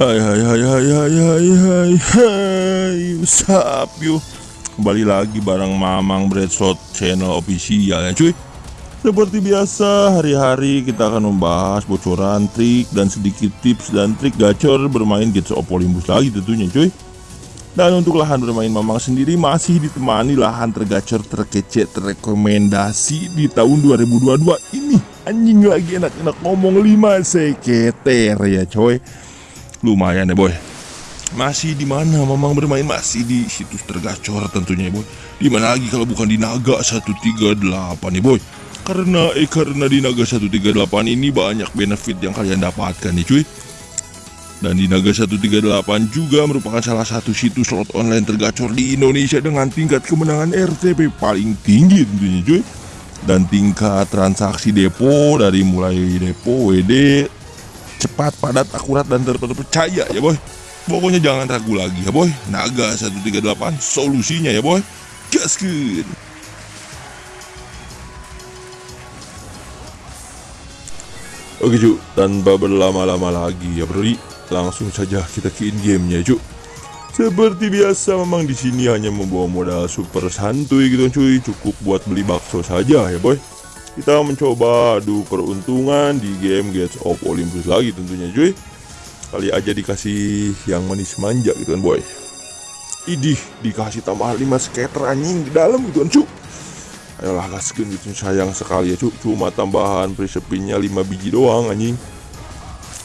Hai hai hai hai hai hai hai hai. What's up yo Kembali lagi bareng Mamang Breadshot channel official ya cuy. Seperti biasa hari-hari kita akan membahas bocoran trik dan sedikit tips dan trik gacor bermain Gates of Olympus lagi tentunya cuy. Dan untuk lahan bermain Mamang sendiri masih ditemani lahan tergacor terkece terrekomendasi di tahun 2022 ini. Anjing lagi enak-enak ngomong 5 seketer ya coy lumayan ya boy. Masih di mana? Mamang bermain masih di situs tergacor tentunya ya boy. Di mana lagi kalau bukan di Naga 138 nih boy? Karena eh karena di Naga 138 ini banyak benefit yang kalian dapatkan nih cuy. Dan di Naga 138 juga merupakan salah satu situs slot online tergacor di Indonesia dengan tingkat kemenangan RTP paling tinggi tentunya cuy. Dan tingkat transaksi depo dari mulai depo WD cepat, padat, akurat, dan terpercaya ya boy. Pokoknya jangan ragu lagi ya boy. Naga 138 solusinya ya boy. Gaskin Oke cu, tanpa berlama-lama lagi ya bro Langsung saja kita ke in gamenya cu seperti biasa memang di sini hanya membawa modal super santuy gitu cuy. Cukup buat beli bakso saja ya boy kita mencoba adu peruntungan di game Gates of Olympus lagi tentunya cuy. Kali aja dikasih yang manis manja gitu kan boy. Idih dikasih tambahan 5 skater anjing di dalam gitu kan cuy ayolah gaskin gitu sayang sekali ya cuy cuma tambahan prisepinnya 5 biji doang anjing.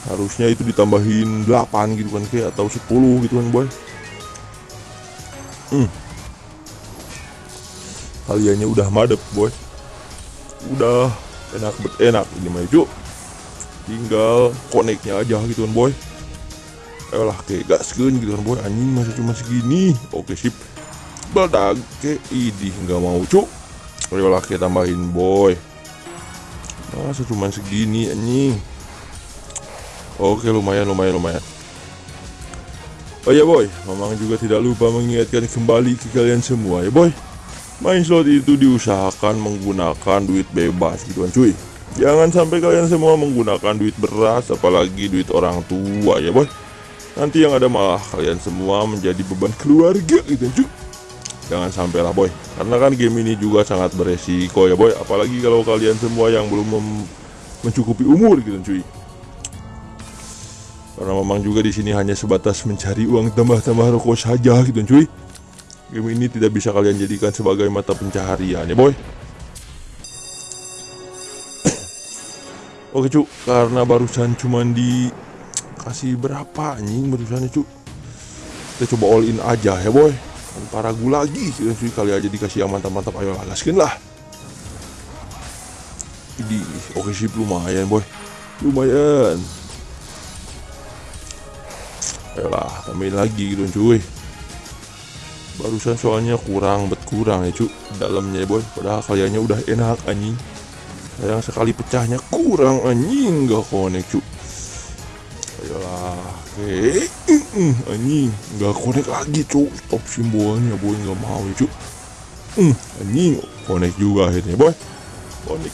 Harusnya itu ditambahin 8 gitu kan kayak atau 10 gitu kan boy. Hmm. kaliannya udah madep boy udah enak bet enak. Ini mah yuk tinggal koneknya aja gitu kan boy. Ayolah kayak gaskeun gitu kan boy. Anjing masih cuma segini. Oke sip. Badak ke idih nggak mau cuk. Ayolah kita tambahin boy. Masa cuma segini anjing. Oke lumayan lumayan lumayan. Oh ya boy. Mamang juga tidak lupa mengingatkan kembali ke kalian semua ya boy Main slot itu diusahakan menggunakan duit bebas gitu kan cuy. Jangan sampai kalian semua menggunakan duit beras apalagi duit orang tua ya boy. Nanti yang ada malah kalian semua menjadi beban keluarga gitu cuy. Jangan sampai lah boy. Karena kan game ini juga sangat beresiko ya boy. Apalagi kalau kalian semua yang belum mencukupi umur gitu cuy. Karena memang juga di sini hanya sebatas mencari uang tambah-tambah rokok saja gitu cuy Game ini tidak bisa kalian jadikan sebagai mata pencaharian ya boy. Oke cu, karena barusan cuman dikasih berapa anjing barusan cu Kita coba all in aja ya boy. Tanpa ragu lagi kali aja dikasih yang mantap-mantap ayo lah gaskin lah. Ini oke sih lumayan boy. Lumayan. Ayolah tambahin lagi gitu cuy barusan soalnya kurang bet kurang ya cu dalamnya ya boy. Padahal kaliannya udah enak anjing. Sayang sekali pecahnya. Kurang anjing. Gak konek cu ayolah. Oke anjing. Gak konek lagi cu stop simbolnya boy. Nggak mau ya anjing. Konek juga akhirnya boy. Konek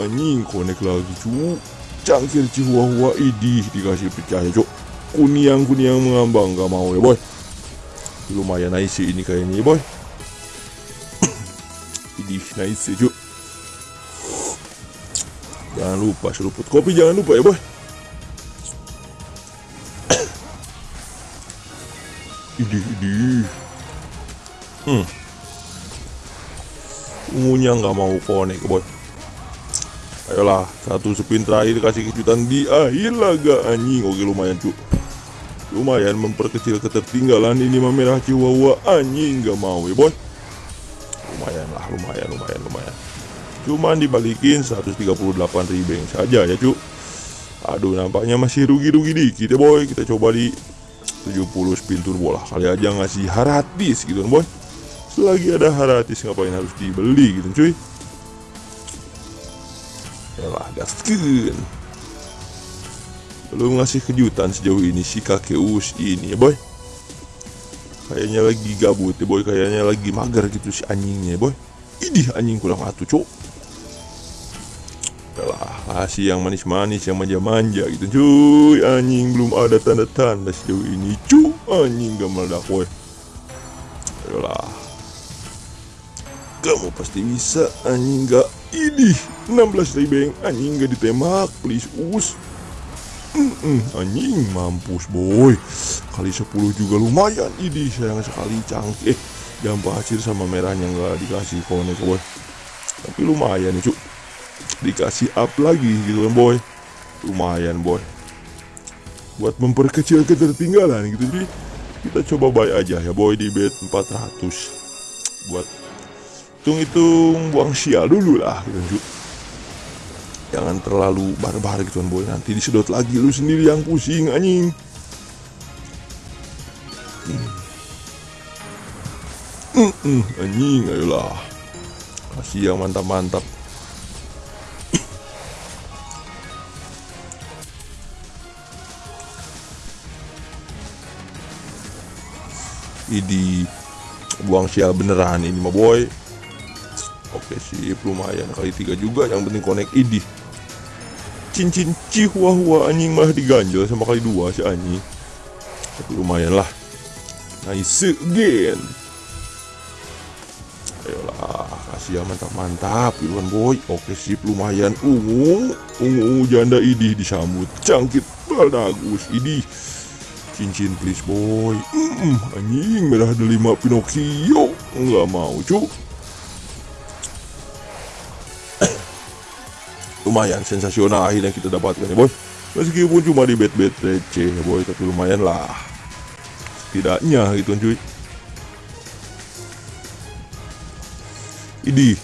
anjing. Konek lagi cu cangkir cihuahua idih dikasih pecah ya cu kuniang kuniang mengambang. Gak mau ya boy lumayan nice ini kayaknya boy. Ini nice cuy jangan lupa seruput kopi jangan lupa ya boy. Ini ini. Hmm. Ungunya nggak mau konek boy. Ayolah satu spin terakhir kasih kejutan di akhir laga. Anjing oke lumayan cuy lumayan memperkecil ketertinggalan ini merah Chihuahua. Anjing gak mau ya boy lumayan lah lumayan lumayan lumayan. Cuman dibalikin 138 ribeng saja ya cu aduh nampaknya masih rugi-rugi dikit ya boy. Kita coba di 70 spin turbo lah. Kali aja ngasih haratis gitu boy selagi ada haratis ngapain harus dibeli gitu cuy? Yalah gaskin belum ngasih kejutan sejauh ini si kakek us ini ya boy. Kayaknya lagi gabut ya boy. Kayaknya lagi mager gitu si anjingnya ya boy. Ini anjing kurang atuh cok lah kasih yang manis-manis yang manja-manja gitu cuy. Anjing belum ada tanda-tanda sejauh ini cuy. Anjing gak meledak woi ayolah kamu pasti bisa anjing gak? Ini 16 ribeng anjing gak ditembak please us Mm anjing mampus boy. Kali 10 juga lumayan ini sayang sekali cangkih eh jam pasir sama merahnya nggak dikasih konek boy tapi lumayan cuk. Dikasih up lagi gitu kan boy. Lumayan boy. Buat memperkecil ketertinggalan gitu. Jadi kita coba buy aja ya boy di bed 400 buat hitung-hitung buang sial dulu lah gitu kan cuk jangan terlalu barbar gitu kan boy. Nanti disedot lagi lu sendiri yang pusing anjing. Hmm. Hmm, anjing ayolah. Kasih yang mantap-mantap. Idi buang sial beneran ini mah boy. Oke sip. Lumayan kali tiga juga yang penting connect idi Cincin cihua-hua anjing malah diganjel sama kali dua si anjing Tapi lumayan lah. Nice again. Ayolah kasih yang mantap-mantap gitu kan boy Oke sip lumayan. Ungu Ungu janda idi disambut. Cangkit bagus idi. Cincin please boy. Mm, Anjing merah delima Pinocchio. Nggak mau cu Lumayan sensasional akhirnya kita dapatkan ya boy. Meskipun cuma di bet-bet receh ya boy Tapi lumayan lah. Setidaknya gitu cuy. Idi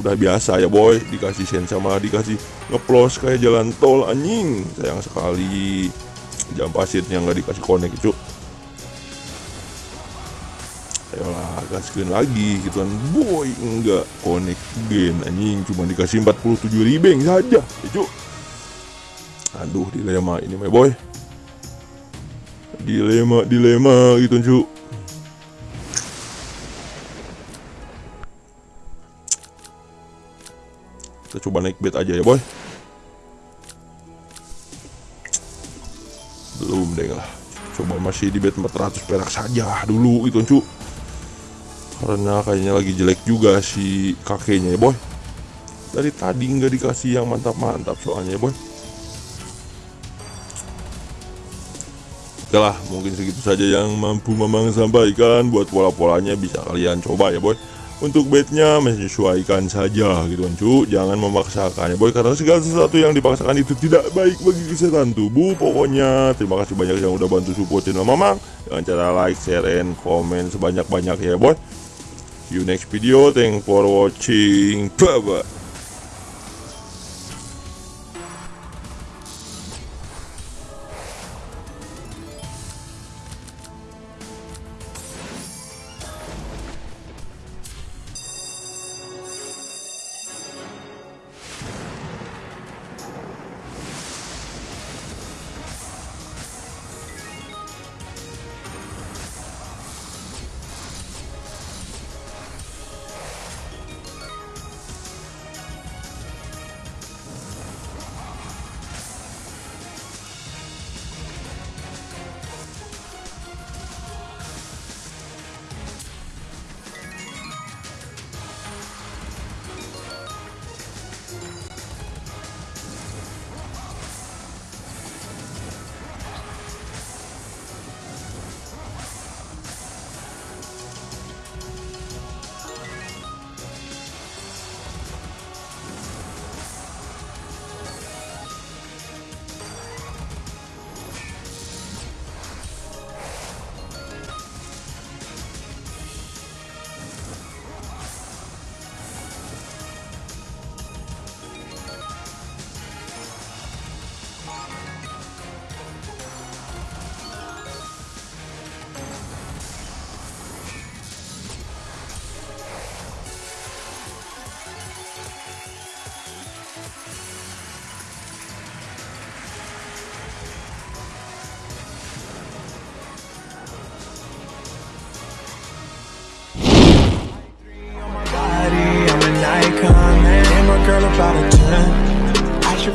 Udah biasa ya boy. Dikasih sen sama dikasih ngeplos kayak jalan tol anjing. Sayang sekali. Jam pasirnya nggak dikasih konek cu ayolah gaskin lagi gitu kan. Boy enggak. Konek gen anjing. Cuma dikasih 47 ribeng saja. Ya cu aduh dilema ini my boy. Dilema dilema gitu cu kita coba naik bed aja ya boy. Belum deh lah. Coba masih di bed 400 perak saja dulu itu cu karena kayaknya lagi jelek juga si kakeknya ya boy. Dari tadi nggak dikasih yang mantap-mantap soalnya ya boy. Oke lah mungkin segitu saja yang mampu memang sampaikan buat pola-polanya bisa kalian coba ya boy. Untuk bednya menyesuaikan saja gitu kan cu. Jangan memaksakannya boy karena segala sesuatu yang dipaksakan itu tidak baik bagi kesehatan tubuh. Pokoknya terima kasih banyak yang udah bantu support channel mamang dengan cara like share and comment sebanyak-banyak ya boy you next video thank for watching. Bye bye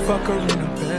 fuck her in a bed.